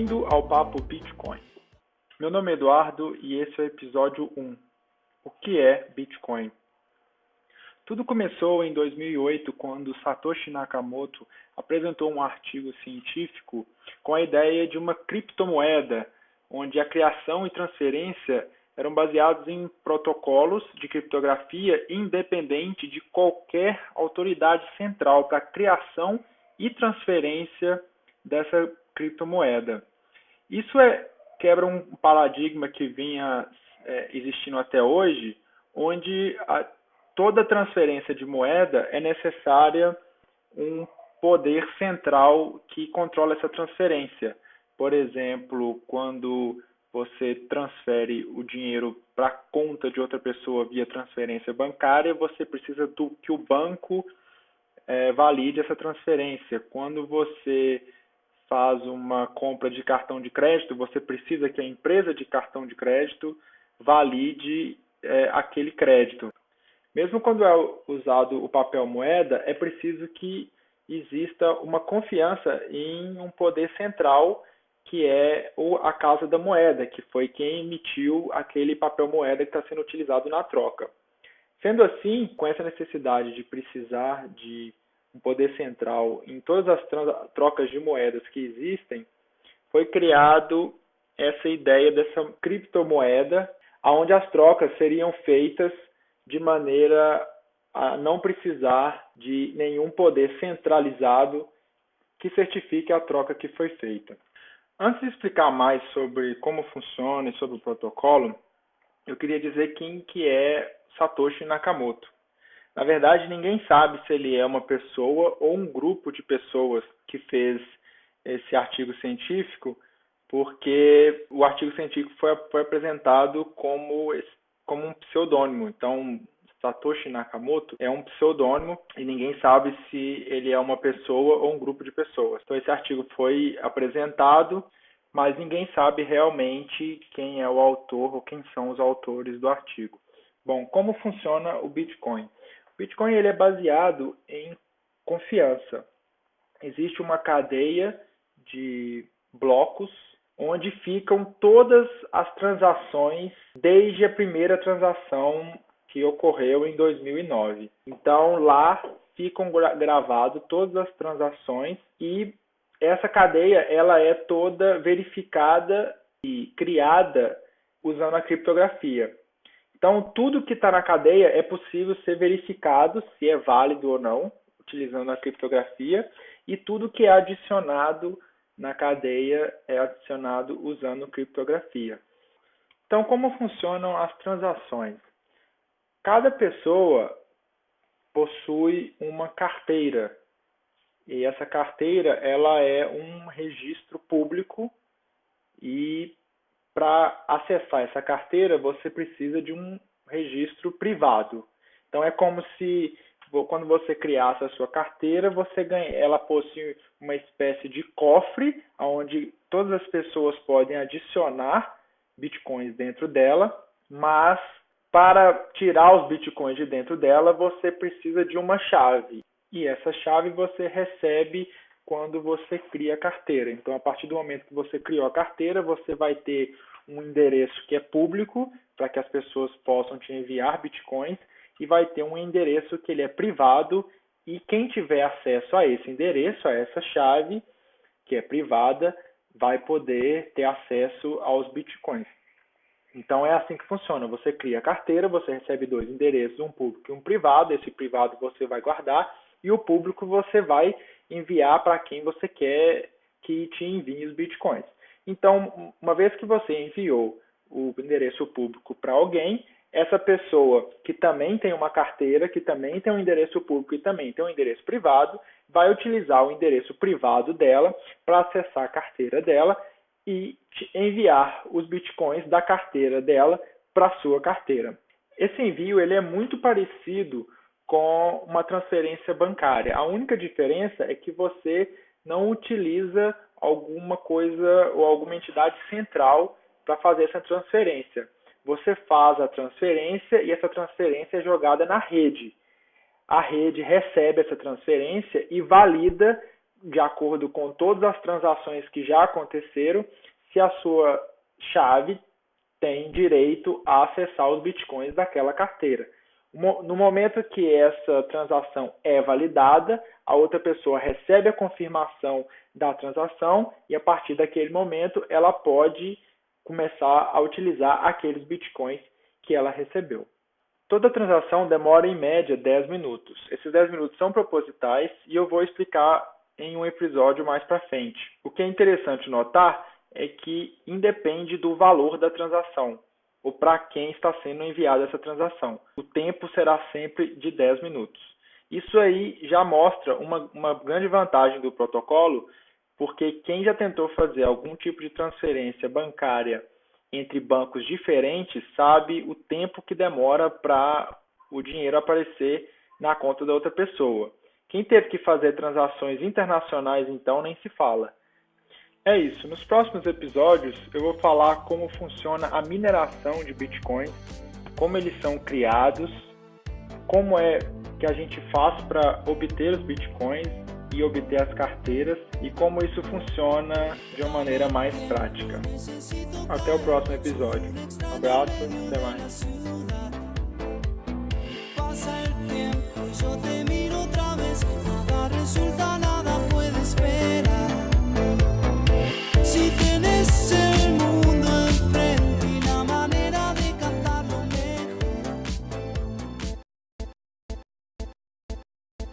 Bem-vindo ao Papo Bitcoin. Meu nome é Eduardo e esse é o episódio 1. O que é Bitcoin? Tudo começou em 2008 quando Satoshi Nakamoto apresentou um artigo científico com a ideia de uma criptomoeda, onde a criação e transferência eram baseados em protocolos de criptografia independente de qualquer autoridade central para a criação e transferência dessa criptomoeda. Isso é, quebra um paradigma que vinha é, existindo até hoje, onde a, toda transferência de moeda é necessária um poder central que controla essa transferência. Por exemplo, quando você transfere o dinheiro para a conta de outra pessoa via transferência bancária, você precisa do, que o banco é, valide essa transferência. Quando você faz uma compra de cartão de crédito, você precisa que a empresa de cartão de crédito valide é, aquele crédito. Mesmo quando é usado o papel moeda, é preciso que exista uma confiança em um poder central que é a Casa da Moeda, que foi quem emitiu aquele papel moeda que está sendo utilizado na troca. Sendo assim, com essa necessidade de precisar de um poder central em todas as trocas de moedas que existem, foi criado essa ideia dessa criptomoeda, onde as trocas seriam feitas de maneira a não precisar de nenhum poder centralizado que certifique a troca que foi feita. Antes de explicar mais sobre como funciona e sobre o protocolo, eu queria dizer quem que é Satoshi Nakamoto. Na verdade, ninguém sabe se ele é uma pessoa ou um grupo de pessoas que fez esse artigo científico, porque o artigo científico foi, foi apresentado como, como um pseudônimo. Então, Satoshi Nakamoto é um pseudônimo e ninguém sabe se ele é uma pessoa ou um grupo de pessoas. Então esse artigo foi apresentado, mas ninguém sabe realmente quem é o autor ou quem são os autores do artigo. Bom, como funciona o Bitcoin? Bitcoin ele é baseado em confiança. Existe uma cadeia de blocos onde ficam todas as transações desde a primeira transação que ocorreu em 2009. Então lá ficam gravadas todas as transações e essa cadeia ela é toda verificada e criada usando a criptografia. Então tudo que está na cadeia é possível ser verificado se é válido ou não utilizando a criptografia e tudo que é adicionado na cadeia é adicionado usando criptografia. Então, como funcionam as transações? Cada pessoa possui uma carteira e essa carteira ela é um registro público e para acessar essa carteira você precisa de um registro privado. Então é como se quando você criasse a sua carteira, você ganha, ela possui uma espécie de cofre onde todas as pessoas podem adicionar bitcoins dentro dela, mas para tirar os bitcoins de dentro dela, você precisa de uma chave. E essa chave você recebe quando você cria a carteira. Então, a partir do momento que você criou a carteira, você vai ter um endereço que é público para que as pessoas possam te enviar bitcoins e vai ter um endereço que ele é privado e quem tiver acesso a esse endereço, a essa chave que é privada, vai poder ter acesso aos bitcoins. Então é assim que funciona. Você cria a carteira, você recebe dois endereços, um público e um privado. Esse privado você vai guardar e o público você vai enviar para quem você quer que te envie os bitcoins. Então, uma vez que você enviou o endereço público para alguém, essa pessoa que também tem uma carteira, que também tem um endereço público e também tem um endereço privado, vai utilizar o endereço privado dela para acessar a carteira dela e enviar os bitcoins da carteira dela para sua carteira. Esse envio ele é muito parecido com uma transferência bancária. A única diferença é que você não utiliza alguma coisa ou alguma entidade central para fazer essa transferência. Você faz a transferência e essa transferência é jogada na rede. A rede recebe essa transferência e valida de acordo com todas as transações que já aconteceram, se a sua chave tem direito a acessar os bitcoins daquela carteira. No momento que essa transação é validada, a outra pessoa recebe a confirmação da transação e a partir daquele momento ela pode começar a utilizar aqueles bitcoins que ela recebeu. Toda transação demora em média 10 minutos. Esses 10 minutos são propositais e eu vou explicar em um episódio mais para frente. O que é interessante notar é que independe do valor da transação ou para quem está sendo enviada essa transação. O tempo será sempre de 10 minutos. Isso aí já mostra uma, uma grande vantagem do protocolo, porque quem já tentou fazer algum tipo de transferência bancária entre bancos diferentes sabe o tempo que demora para o dinheiro aparecer na conta da outra pessoa. Quem teve que fazer transações internacionais, então, nem se fala. É isso. Nos próximos episódios eu vou falar como funciona a mineração de bitcoins, como eles são criados, como é que a gente faz para obter os bitcoins e obter as carteiras e como isso funciona de uma maneira mais prática. Até o próximo episódio. Um abraço, até mais.